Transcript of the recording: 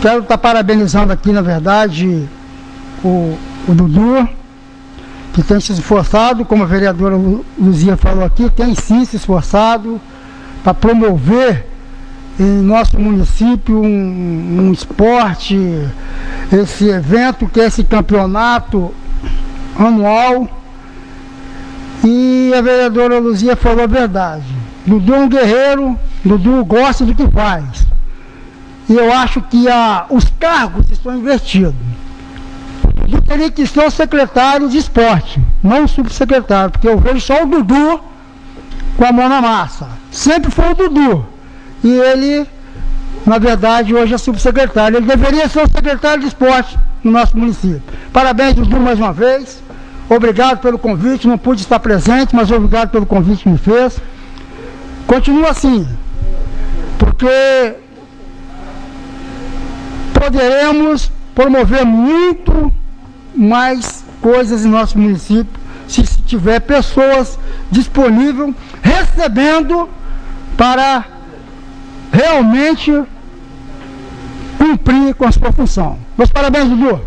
Quero estar parabenizando aqui, na verdade, o, o Dudu, que tem se esforçado, como a vereadora Luzia falou aqui, tem sim se esforçado para promover em nosso município um, um esporte, esse evento que é esse campeonato anual. E a vereadora Luzia falou a verdade. Dudu é um guerreiro, Dudu gosta do que faz. E eu acho que a, os cargos estão invertidos. Dudu teria que ser o secretário de esporte, não o subsecretário, porque eu vejo só o Dudu com a mão na massa. Sempre foi o Dudu. E ele, na verdade, hoje é subsecretário. Ele deveria ser o secretário de esporte no nosso município. Parabéns, Dudu, mais uma vez. Obrigado pelo convite. Não pude estar presente, mas obrigado pelo convite que me fez. Continua assim, porque poderemos promover muito mais coisas em nosso município se tiver pessoas disponíveis recebendo para realmente cumprir com a sua função. Meus parabéns, Dudu.